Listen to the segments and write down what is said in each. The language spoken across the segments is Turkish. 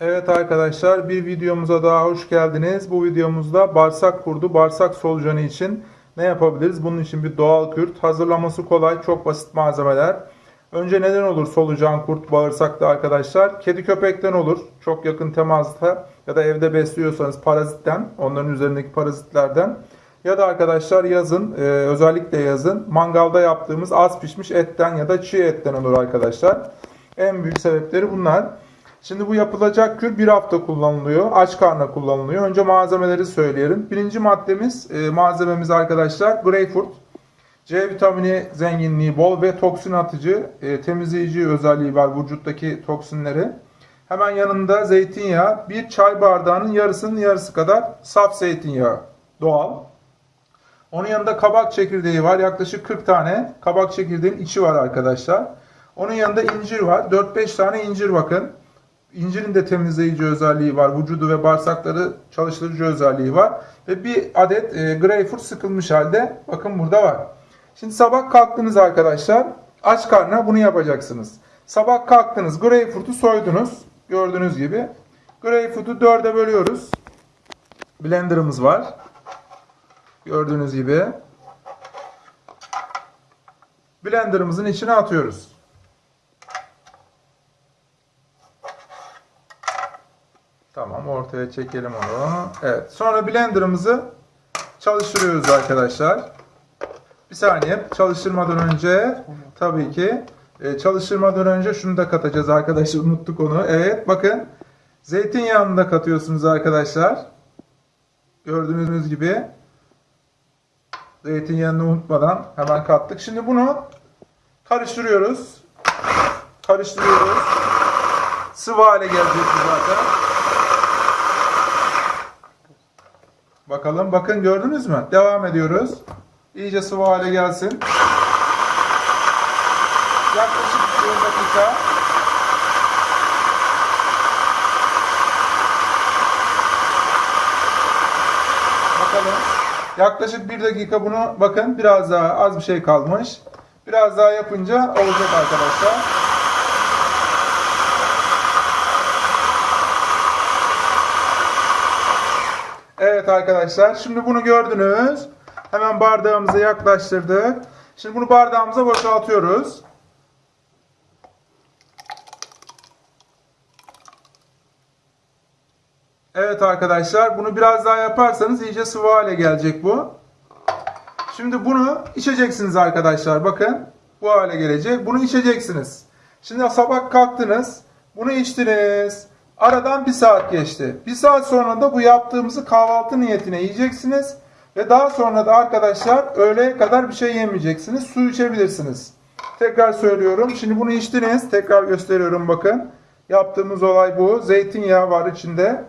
Evet arkadaşlar bir videomuza daha hoş geldiniz. Bu videomuzda bağırsak kurdu, bağırsak solucanı için ne yapabiliriz? Bunun için bir doğal kürt. Hazırlaması kolay, çok basit malzemeler. Önce neden olur solucan kurt bağırsakta arkadaşlar? Kedi köpekten olur. Çok yakın temasta ya da evde besliyorsanız parazitten, onların üzerindeki parazitlerden. Ya da arkadaşlar yazın, e, özellikle yazın mangalda yaptığımız az pişmiş etten ya da çiğ etten olur arkadaşlar. En büyük sebepleri bunlar. Şimdi bu yapılacak kür bir hafta kullanılıyor. Aç karnına kullanılıyor. Önce malzemeleri söyleyelim. Birinci maddemiz, e, malzememiz arkadaşlar greyfurt. C vitamini zenginliği bol ve toksin atıcı, e, temizleyici özelliği var vücuttaki toksinleri. Hemen yanında zeytinyağı, bir çay bardağının yarısının yarısı kadar saf zeytinyağı doğal. Onun yanında kabak çekirdeği var. Yaklaşık 40 tane kabak çekirdeğin içi var arkadaşlar. Onun yanında incir var. 4-5 tane incir bakın. İncirin de temizleyici özelliği var. Vücudu ve bağırsakları çalıştırıcı özelliği var. Ve bir adet e, greyfurt sıkılmış halde bakın burada var. Şimdi sabah kalktınız arkadaşlar. Aç karnına bunu yapacaksınız. Sabah kalktınız. Greyfurt'u soydunuz. Gördüğünüz gibi. Greyfurt'u dörde bölüyoruz. Blender'ımız var. Gördüğünüz gibi. Blender'ımızın içine atıyoruz. Ortaya çekelim onu. Evet. Sonra blenderımızı çalıştırıyoruz arkadaşlar. Bir saniye. Çalıştırmadan önce tabii ki e, çalıştırmadan önce şunu da katacağız arkadaşlar. Unuttuk onu. Evet bakın. Zeytinyağını da katıyorsunuz arkadaşlar. Gördüğünüz gibi. Zeytinyağını unutmadan hemen kattık. Şimdi bunu karıştırıyoruz. Karıştırıyoruz. Sıvı hale gelecek zaten. Bakalım. Bakın gördünüz mü? Devam ediyoruz. İyice sıvı hale gelsin. Yaklaşık 1 dakika. Bakalım. Yaklaşık 1 dakika bunu bakın biraz daha az bir şey kalmış. Biraz daha yapınca olacak arkadaşlar. Evet arkadaşlar şimdi bunu gördünüz. Hemen bardağımıza yaklaştırdık. Şimdi bunu bardağımıza boşaltıyoruz. Evet arkadaşlar bunu biraz daha yaparsanız iyice sıvı hale gelecek bu. Şimdi bunu içeceksiniz arkadaşlar. Bakın bu hale gelecek. Bunu içeceksiniz. Şimdi sabah kalktınız. Bunu içtiniz. Aradan bir saat geçti. Bir saat sonra da bu yaptığımızı kahvaltı niyetine yiyeceksiniz. Ve daha sonra da arkadaşlar öğleye kadar bir şey yemeyeceksiniz. Su içebilirsiniz. Tekrar söylüyorum. Şimdi bunu içtiniz. Tekrar gösteriyorum bakın. Yaptığımız olay bu. Zeytinyağı var içinde.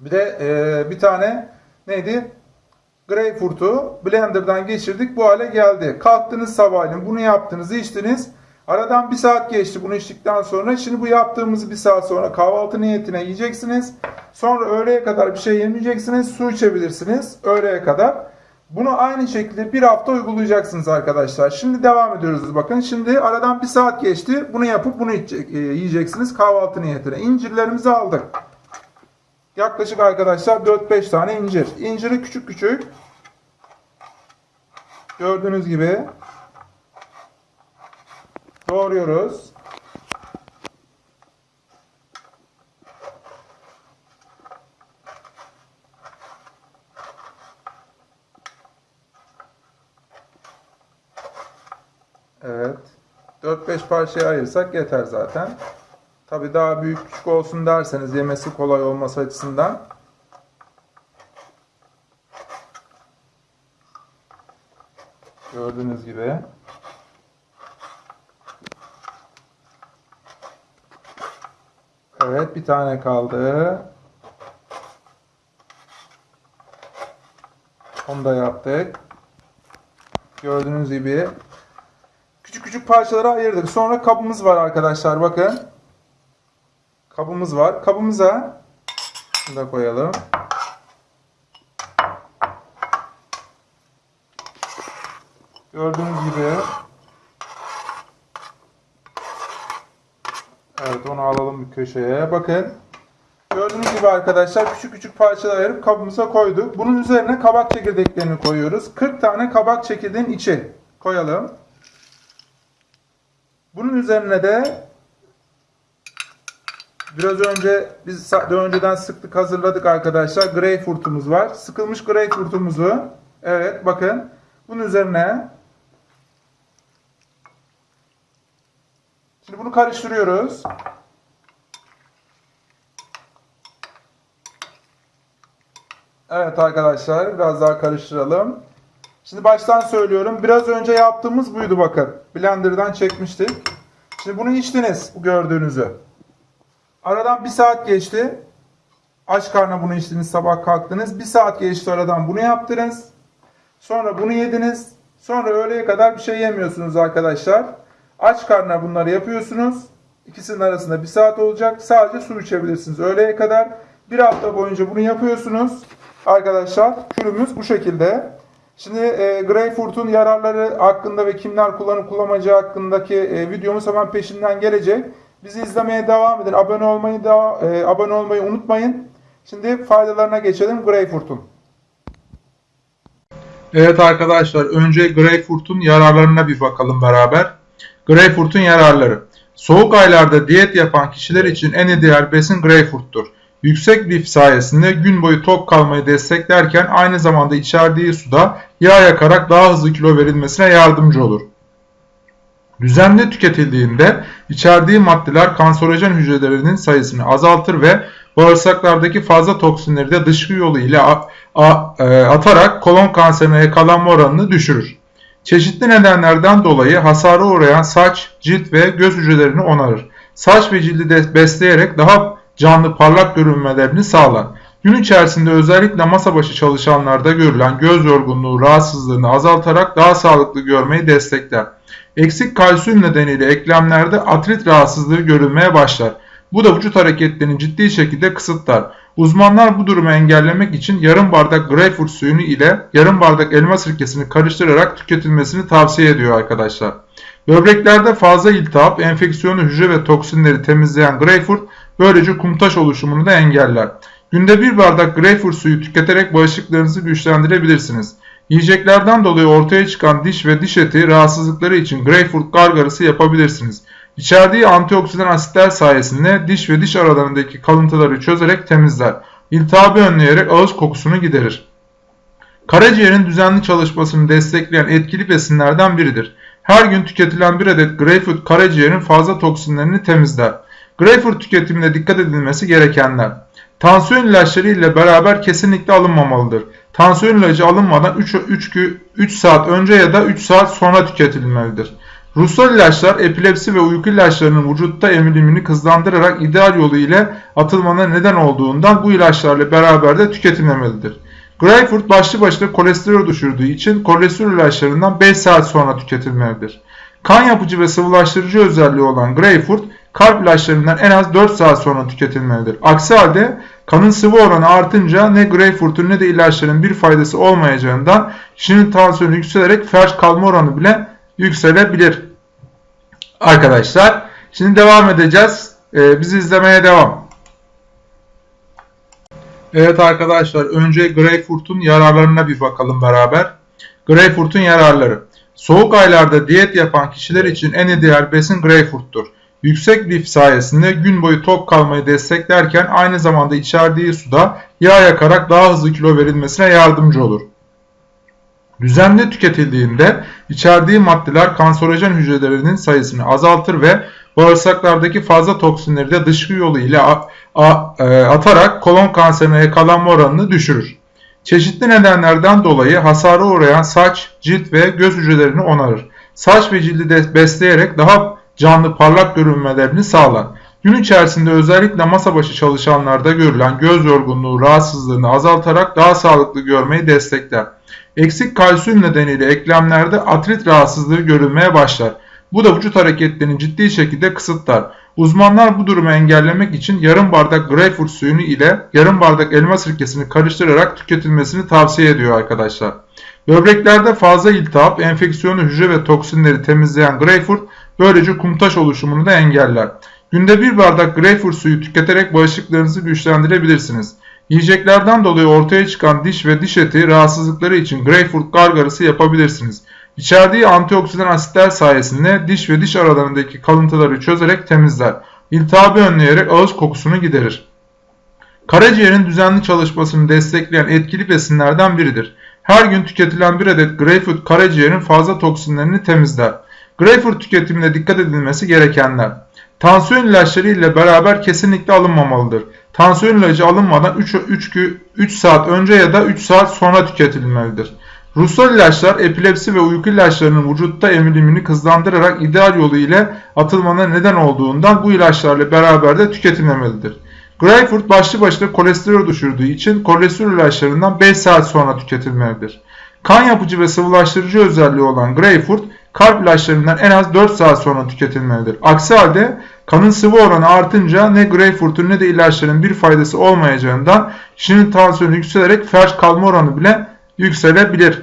Bir de e, bir tane neydi? Greyfurt'u blenderdan geçirdik. Bu hale geldi. Kalktınız sabahleyin. Bunu yaptınız, içtiniz. Aradan bir saat geçti bunu içtikten sonra. Şimdi bu yaptığımızı bir saat sonra kahvaltı niyetine yiyeceksiniz. Sonra öğleye kadar bir şey yemeyeceksiniz. Su içebilirsiniz öğleye kadar. Bunu aynı şekilde bir hafta uygulayacaksınız arkadaşlar. Şimdi devam ediyoruz. Bakın şimdi aradan bir saat geçti. Bunu yapıp bunu e, yiyeceksiniz kahvaltı niyetine. İncirlerimizi aldık. Yaklaşık arkadaşlar 4-5 tane incir. İnciri küçük küçük. Gördüğünüz gibi doğruyoruz. Evet. 4-5 parçaya ayırsak yeter zaten. Tabi daha büyük küçük olsun derseniz yemesi kolay olması açısından. Gördüğünüz gibi. Evet bir tane kaldı. Onu da yaptık. Gördüğünüz gibi. Küçük küçük parçalara ayırdık. Sonra kabımız var arkadaşlar bakın. Kabımız var. Kabımıza şunu da koyalım. Gördüğünüz gibi Evet onu alalım bir köşeye. Bakın Gördüğünüz gibi arkadaşlar küçük küçük parçalar ayırıp kabımıza koyduk. Bunun üzerine kabak çekirdeklerini koyuyoruz. 40 tane kabak çekirdeğin içi koyalım. Bunun üzerine de biraz önce biz önceden sıktık hazırladık arkadaşlar. Greyfurtumuz var. Sıkılmış greyfurtumuzu evet bakın bunun üzerine Şimdi bunu karıştırıyoruz. Evet arkadaşlar biraz daha karıştıralım. Şimdi baştan söylüyorum. Biraz önce yaptığımız buydu bakın. Blender'dan çekmiştik. Şimdi bunu içtiniz gördüğünüzü. Aradan bir saat geçti. Aç karnına bunu içtiniz sabah kalktınız. Bir saat geçti aradan bunu yaptınız. Sonra bunu yediniz. Sonra öğleye kadar bir şey yemiyorsunuz arkadaşlar. Aç karnına bunları yapıyorsunuz. İkisinin arasında bir saat olacak. Sadece su içebilirsiniz öğleye kadar. Bir hafta boyunca bunu yapıyorsunuz. Arkadaşlar kürümüz bu şekilde. Şimdi e, Greyfurt'un yararları hakkında ve kimler kullanıp kullanmayacağı hakkındaki e, videomuz hemen peşinden gelecek. Bizi izlemeye devam edin. Abone olmayı da e, abone olmayı unutmayın. Şimdi faydalarına geçelim Greyfurt'un. Evet arkadaşlar önce Greyfurt'un yararlarına bir bakalım beraber. Greyfurt'un yararları. Soğuk aylarda diyet yapan kişiler için en ideal besin Greyfurt'tur. Yüksek lif sayesinde gün boyu tok kalmayı desteklerken aynı zamanda içerdiği suda yağ yakarak daha hızlı kilo verilmesine yardımcı olur. Düzenli tüketildiğinde içerdiği maddeler kanserojen hücrelerinin sayısını azaltır ve bağırsaklardaki fazla toksinleri de dışkı yolu ile e, atarak kolon kanserine yakalanma oranını düşürür. Çeşitli nedenlerden dolayı hasara uğrayan saç, cilt ve göz hücrelerini onarır. Saç ve cildi de besleyerek daha canlı parlak görünmelerini sağlar. Gün içerisinde özellikle masa başı çalışanlarda görülen göz yorgunluğu rahatsızlığını azaltarak daha sağlıklı görmeyi destekler. Eksik kalsiyum nedeniyle eklemlerde artrit rahatsızlığı görülmeye başlar. Bu da vücut hareketlerini ciddi şekilde kısıtlar. Uzmanlar bu durumu engellemek için yarım bardak greyfurt suyunu ile yarım bardak elma sirkesini karıştırarak tüketilmesini tavsiye ediyor arkadaşlar. Böbreklerde fazla iltihap, enfeksiyonu hücre ve toksinleri temizleyen greyfurt böylece kumtaş oluşumunu da engeller. Günde bir bardak greyfurt suyu tüketerek bağışıklığınızı güçlendirebilirsiniz. Yiyeceklerden dolayı ortaya çıkan diş ve diş eti rahatsızlıkları için greyfurt gargarası yapabilirsiniz. İçerdiği antioksidan asitler sayesinde diş ve diş aralarındaki kalıntıları çözerek temizler. İltihabı önleyerek ağız kokusunu giderir. Karaciğerin düzenli çalışmasını destekleyen etkili besinlerden biridir. Her gün tüketilen bir adet greyfurt karaciğerin fazla toksinlerini temizler. Greyfurt tüketiminde dikkat edilmesi gerekenler. Tansiyon ilaçları ile beraber kesinlikle alınmamalıdır. Tansiyon ilacı alınmadan 3, 3, 3 saat önce ya da 3 saat sonra tüketilmelidir. Ruhsal ilaçlar epilepsi ve uyku ilaçlarının vücutta emilimini hızlandırarak ideal yolu ile atılmana neden olduğundan bu ilaçlarla beraber de tüketilmemelidir. Greyfurt başlı başına kolesterol düşürdüğü için kolesterol ilaçlarından 5 saat sonra tüketilmelidir. Kan yapıcı ve sıvılaştırıcı özelliği olan Greyfurt, kalp ilaçlarından en az 4 saat sonra tüketilmelidir. Aksi halde kanın sıvı oranı artınca ne Greyfurt'un ne de ilaçların bir faydası olmayacağından kişinin tansiyonu yükselerek felç kalma oranı bile yükselebilir. Arkadaşlar şimdi devam edeceğiz. Ee, bizi izlemeye devam. Evet arkadaşlar önce Greyfurt'un yararlarına bir bakalım beraber. Greyfurt'un yararları. Soğuk aylarda diyet yapan kişiler için en ideal besin Greyfurt'tur. Yüksek lif sayesinde gün boyu tok kalmayı desteklerken aynı zamanda içerdiği suda yağ yakarak daha hızlı kilo verilmesine yardımcı olur. Düzenli tüketildiğinde içerdiği maddeler kanserojen hücrelerinin sayısını azaltır ve bağırsaklardaki fazla toksinleri de dışkı yolu ile atarak kolon kanserine yakalanma oranını düşürür. Çeşitli nedenlerden dolayı hasara uğrayan saç, cilt ve göz hücrelerini onarır. Saç ve cildi de besleyerek daha canlı parlak görünmelerini sağlar. Gün içerisinde özellikle masa başı çalışanlarda görülen göz yorgunluğu rahatsızlığını azaltarak daha sağlıklı görmeyi destekler. Eksik kalsiyum nedeniyle eklemlerde artrit rahatsızlığı görülmeye başlar. Bu da vücut hareketlerini ciddi şekilde kısıtlar. Uzmanlar bu durumu engellemek için yarım bardak greyfurt suyunu ile yarım bardak elma sirkesini karıştırarak tüketilmesini tavsiye ediyor arkadaşlar. Böbreklerde fazla iltihap, enfeksiyonu hücre ve toksinleri temizleyen greyfurt böylece kumtaş oluşumunu da engeller. Günde bir bardak greyfurt suyu tüketerek bağışıklarınızı güçlendirebilirsiniz. Yiyeceklerden dolayı ortaya çıkan diş ve diş eti rahatsızlıkları için greyfurt gargarası yapabilirsiniz. İçerdiği antioksidan asitler sayesinde diş ve diş aralarındaki kalıntıları çözerek temizler. İltihabı önleyerek ağız kokusunu giderir. Karaciğerin düzenli çalışmasını destekleyen etkili besinlerden biridir. Her gün tüketilen bir adet greyfurt karaciğerin fazla toksinlerini temizler. Greyfurt tüketiminde dikkat edilmesi gerekenler. Tansiyon ilaçları ile beraber kesinlikle alınmamalıdır. Tansiyon ilacı alınmadan 3, 3, 3 saat önce ya da 3 saat sonra tüketilmelidir. Ruhsal ilaçlar epilepsi ve uyku ilaçlarının vücutta emilimini hızlandırarak ideal yolu ile atılmana neden olduğundan bu ilaçlarla beraber de tüketilmemelidir. Greyfurt başlı başına kolesterol düşürdüğü için kolesterol ilaçlarından 5 saat sonra tüketilmelidir. Kan yapıcı ve sıvılaştırıcı özelliği olan Greyfurt, kalp ilaçlarından en az 4 saat sonra tüketilmelidir. Aksi halde kanın sıvı oranı artınca ne Greyfurt'un ne de ilaçların bir faydası olmayacağından kişinin tansiyonu yükselerek felç kalma oranı bile yükselebilir.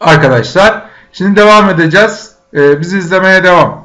Arkadaşlar şimdi devam edeceğiz. Ee, bizi izlemeye devam.